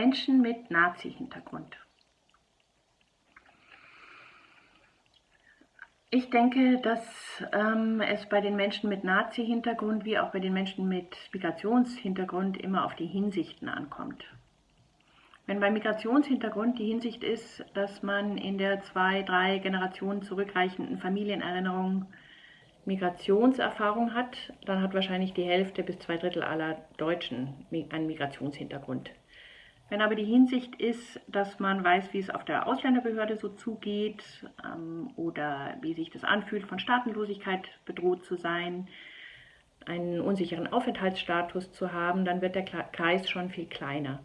Menschen mit Nazi-Hintergrund. Ich denke, dass ähm, es bei den Menschen mit Nazi-Hintergrund wie auch bei den Menschen mit Migrationshintergrund immer auf die Hinsichten ankommt. Wenn beim Migrationshintergrund die Hinsicht ist, dass man in der zwei, drei Generationen zurückreichenden Familienerinnerung Migrationserfahrung hat, dann hat wahrscheinlich die Hälfte bis zwei Drittel aller Deutschen einen Migrationshintergrund. Wenn aber die Hinsicht ist, dass man weiß, wie es auf der Ausländerbehörde so zugeht ähm, oder wie sich das anfühlt, von Staatenlosigkeit bedroht zu sein, einen unsicheren Aufenthaltsstatus zu haben, dann wird der Kreis schon viel kleiner.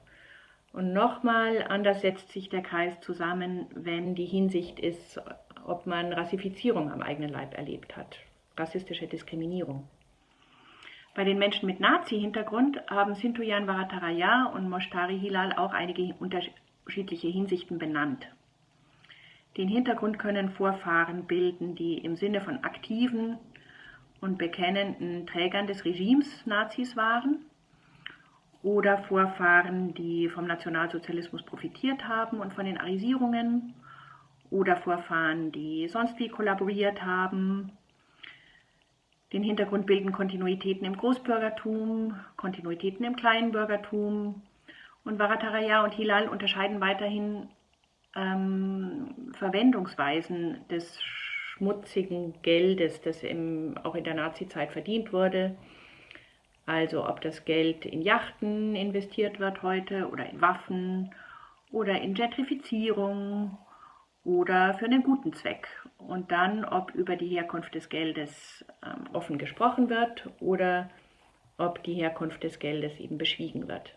Und nochmal anders setzt sich der Kreis zusammen, wenn die Hinsicht ist, ob man Rassifizierung am eigenen Leib erlebt hat, rassistische Diskriminierung. Bei den Menschen mit Nazi-Hintergrund haben Sintuyan Varataraya und Moshtari Hilal auch einige unterschiedliche Hinsichten benannt. Den Hintergrund können Vorfahren bilden, die im Sinne von aktiven und bekennenden Trägern des Regimes Nazis waren oder Vorfahren, die vom Nationalsozialismus profitiert haben und von den Arisierungen oder Vorfahren, die sonst wie kollaboriert haben den Hintergrund bilden Kontinuitäten im Großbürgertum, Kontinuitäten im Kleinbürgertum. Und Varataraya und Hilal unterscheiden weiterhin ähm, Verwendungsweisen des schmutzigen Geldes, das im, auch in der Nazizeit verdient wurde. Also ob das Geld in Yachten investiert wird heute oder in Waffen oder in Gentrifizierung oder für einen guten Zweck. Und dann, ob über die Herkunft des Geldes ähm, offen gesprochen wird oder ob die Herkunft des Geldes eben beschwiegen wird.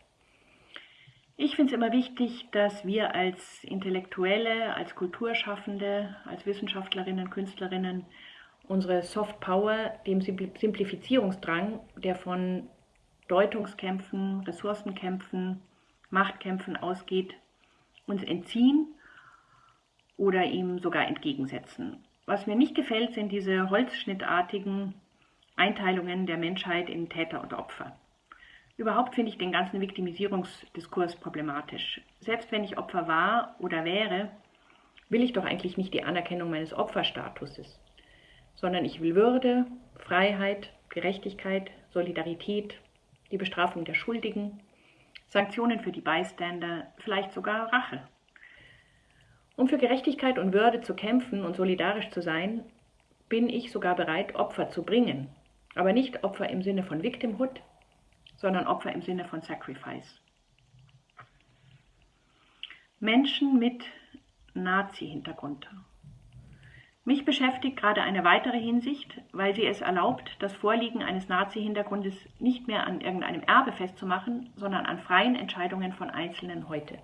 Ich finde es immer wichtig, dass wir als Intellektuelle, als Kulturschaffende, als Wissenschaftlerinnen, Künstlerinnen unsere Soft Power dem Simplifizierungsdrang, der von Deutungskämpfen, Ressourcenkämpfen, Machtkämpfen ausgeht, uns entziehen oder ihm sogar entgegensetzen. Was mir nicht gefällt, sind diese holzschnittartigen Einteilungen der Menschheit in Täter und Opfer. Überhaupt finde ich den ganzen Viktimisierungsdiskurs problematisch. Selbst wenn ich Opfer war oder wäre, will ich doch eigentlich nicht die Anerkennung meines Opferstatuses, sondern ich will Würde, Freiheit, Gerechtigkeit, Solidarität, die Bestrafung der Schuldigen, Sanktionen für die Beiständer, vielleicht sogar Rache. Um für Gerechtigkeit und Würde zu kämpfen und solidarisch zu sein, bin ich sogar bereit, Opfer zu bringen. Aber nicht Opfer im Sinne von Victimhood, sondern Opfer im Sinne von Sacrifice. Menschen mit Nazi-Hintergrund. Mich beschäftigt gerade eine weitere Hinsicht, weil sie es erlaubt, das Vorliegen eines Nazi-Hintergrundes nicht mehr an irgendeinem Erbe festzumachen, sondern an freien Entscheidungen von Einzelnen heute.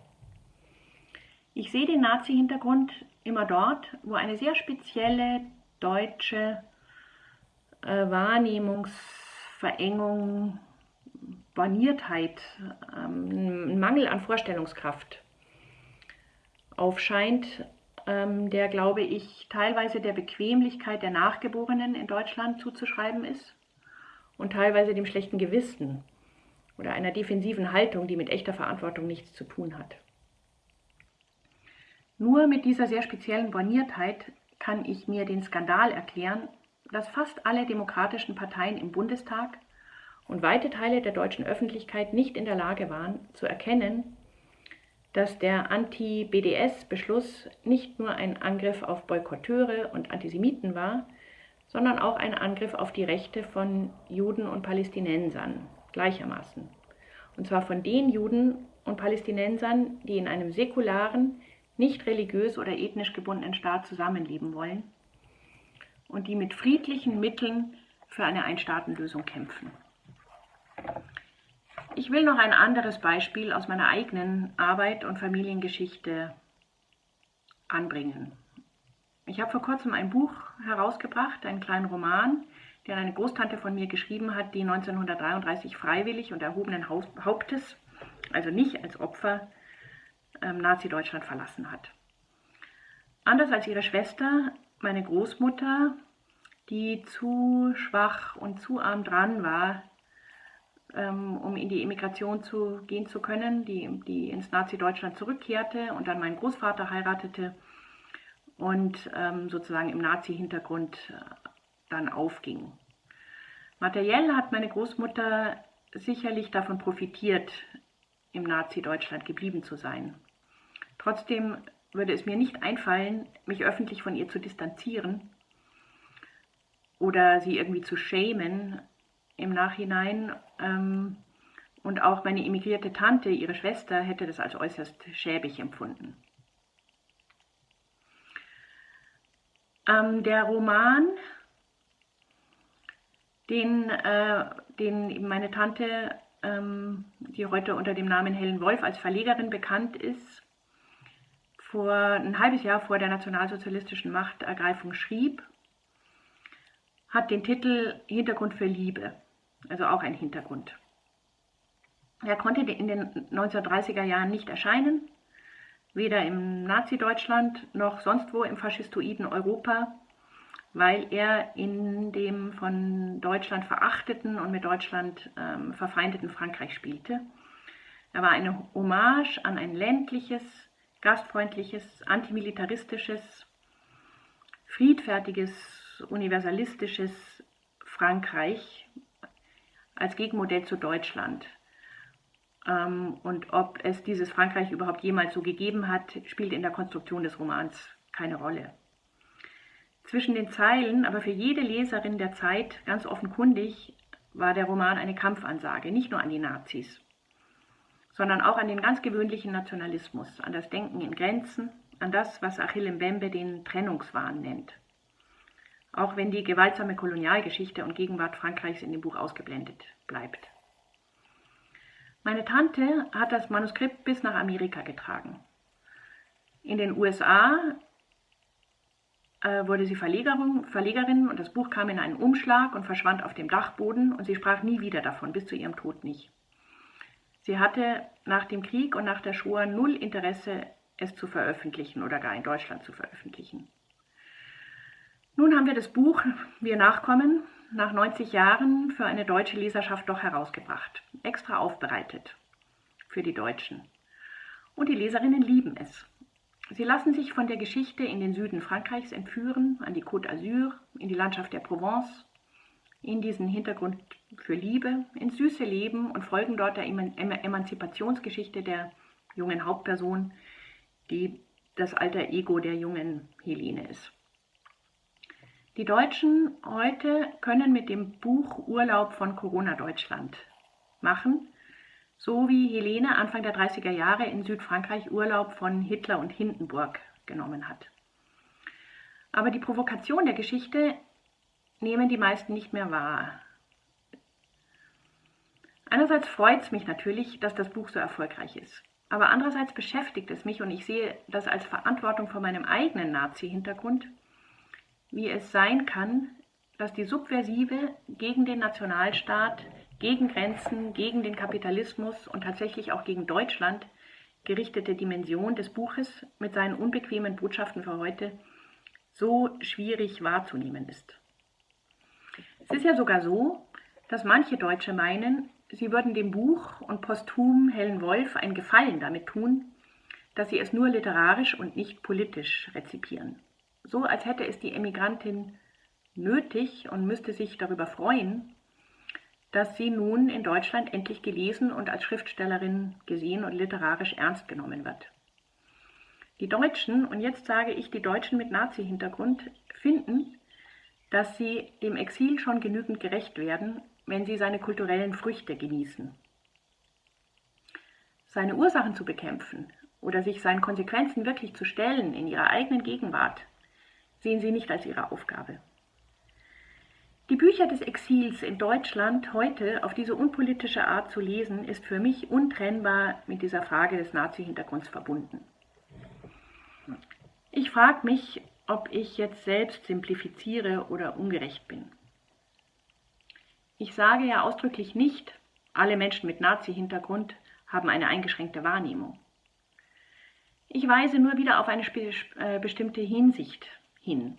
Ich sehe den Nazi-Hintergrund immer dort, wo eine sehr spezielle deutsche äh, Wahrnehmungsverengung, Borniertheit, ähm, Mangel an Vorstellungskraft aufscheint, ähm, der, glaube ich, teilweise der Bequemlichkeit der Nachgeborenen in Deutschland zuzuschreiben ist und teilweise dem schlechten Gewissen oder einer defensiven Haltung, die mit echter Verantwortung nichts zu tun hat. Nur mit dieser sehr speziellen Borniertheit kann ich mir den Skandal erklären, dass fast alle demokratischen Parteien im Bundestag und weite Teile der deutschen Öffentlichkeit nicht in der Lage waren zu erkennen, dass der Anti-BDS-Beschluss nicht nur ein Angriff auf Boykotteure und Antisemiten war, sondern auch ein Angriff auf die Rechte von Juden und Palästinensern gleichermaßen. Und zwar von den Juden und Palästinensern, die in einem säkularen, nicht religiös oder ethnisch gebundenen Staat zusammenleben wollen und die mit friedlichen Mitteln für eine Einstaatenlösung kämpfen. Ich will noch ein anderes Beispiel aus meiner eigenen Arbeit und Familiengeschichte anbringen. Ich habe vor kurzem ein Buch herausgebracht, einen kleinen Roman, den eine Großtante von mir geschrieben hat, die 1933 freiwillig und erhobenen Hauptes, also nicht als Opfer, ähm, Nazi-Deutschland verlassen hat. Anders als ihre Schwester, meine Großmutter, die zu schwach und zu arm dran war, ähm, um in die Emigration zu gehen zu können, die, die ins Nazi-Deutschland zurückkehrte und dann meinen Großvater heiratete und ähm, sozusagen im Nazi-Hintergrund äh, dann aufging. Materiell hat meine Großmutter sicherlich davon profitiert, im Nazi-Deutschland geblieben zu sein. Trotzdem würde es mir nicht einfallen, mich öffentlich von ihr zu distanzieren oder sie irgendwie zu schämen im Nachhinein. Ähm, und auch meine emigrierte Tante, ihre Schwester, hätte das als äußerst schäbig empfunden. Ähm, der Roman, den, äh, den meine Tante, ähm, die heute unter dem Namen Helen Wolf als Verlegerin bekannt ist, vor ein halbes Jahr vor der nationalsozialistischen Machtergreifung schrieb, hat den Titel Hintergrund für Liebe, also auch ein Hintergrund. Er konnte in den 1930er Jahren nicht erscheinen, weder im Nazi-Deutschland noch sonst wo im faschistoiden Europa, weil er in dem von Deutschland verachteten und mit Deutschland ähm, verfeindeten Frankreich spielte. Er war eine Hommage an ein ländliches, gastfreundliches, antimilitaristisches, friedfertiges, universalistisches Frankreich als Gegenmodell zu Deutschland. Ähm, und ob es dieses Frankreich überhaupt jemals so gegeben hat, spielt in der Konstruktion des Romans keine Rolle. Zwischen den Zeilen, aber für jede Leserin der Zeit ganz offenkundig, war der Roman eine Kampfansage, nicht nur an die Nazis, sondern auch an den ganz gewöhnlichen Nationalismus, an das Denken in Grenzen, an das, was Achille Mbembe den Trennungswahn nennt. Auch wenn die gewaltsame Kolonialgeschichte und Gegenwart Frankreichs in dem Buch ausgeblendet bleibt. Meine Tante hat das Manuskript bis nach Amerika getragen. In den USA äh, wurde sie Verlegerin, Verlegerin und das Buch kam in einen Umschlag und verschwand auf dem Dachboden und sie sprach nie wieder davon, bis zu ihrem Tod nicht. Sie hatte nach dem Krieg und nach der Shoah null Interesse, es zu veröffentlichen oder gar in Deutschland zu veröffentlichen. Nun haben wir das Buch Wir Nachkommen nach 90 Jahren für eine deutsche Leserschaft doch herausgebracht, extra aufbereitet für die Deutschen. Und die Leserinnen lieben es. Sie lassen sich von der Geschichte in den Süden Frankreichs entführen, an die Côte d'Azur, in die Landschaft der Provence, in diesen Hintergrund für Liebe, ins süße Leben und folgen dort der Emanzipationsgeschichte der jungen Hauptperson, die das alter Ego der jungen Helene ist. Die Deutschen heute können mit dem Buch Urlaub von Corona Deutschland machen, so wie Helene Anfang der 30er Jahre in Südfrankreich Urlaub von Hitler und Hindenburg genommen hat. Aber die Provokation der Geschichte nehmen die meisten nicht mehr wahr. Einerseits freut es mich natürlich, dass das Buch so erfolgreich ist. Aber andererseits beschäftigt es mich und ich sehe das als Verantwortung vor meinem eigenen Nazi-Hintergrund, wie es sein kann, dass die Subversive gegen den Nationalstaat, gegen Grenzen, gegen den Kapitalismus und tatsächlich auch gegen Deutschland gerichtete Dimension des Buches mit seinen unbequemen Botschaften für heute so schwierig wahrzunehmen ist. Es ist ja sogar so, dass manche Deutsche meinen, sie würden dem Buch und posthum Helen Wolf einen Gefallen damit tun, dass sie es nur literarisch und nicht politisch rezipieren so, als hätte es die Emigrantin nötig und müsste sich darüber freuen, dass sie nun in Deutschland endlich gelesen und als Schriftstellerin gesehen und literarisch ernst genommen wird. Die Deutschen, und jetzt sage ich die Deutschen mit Nazi-Hintergrund, finden, dass sie dem Exil schon genügend gerecht werden, wenn sie seine kulturellen Früchte genießen. Seine Ursachen zu bekämpfen oder sich seinen Konsequenzen wirklich zu stellen in ihrer eigenen Gegenwart, sehen sie nicht als ihre Aufgabe. Die Bücher des Exils in Deutschland heute auf diese unpolitische Art zu lesen, ist für mich untrennbar mit dieser Frage des Nazi-Hintergrunds verbunden. Ich frage mich, ob ich jetzt selbst simplifiziere oder ungerecht bin. Ich sage ja ausdrücklich nicht, alle Menschen mit Nazi-Hintergrund haben eine eingeschränkte Wahrnehmung. Ich weise nur wieder auf eine äh, bestimmte Hinsicht hin.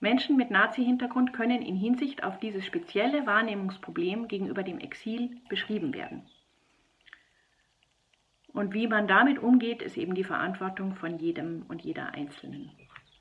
Menschen mit Nazi-Hintergrund können in Hinsicht auf dieses spezielle Wahrnehmungsproblem gegenüber dem Exil beschrieben werden. Und wie man damit umgeht, ist eben die Verantwortung von jedem und jeder Einzelnen.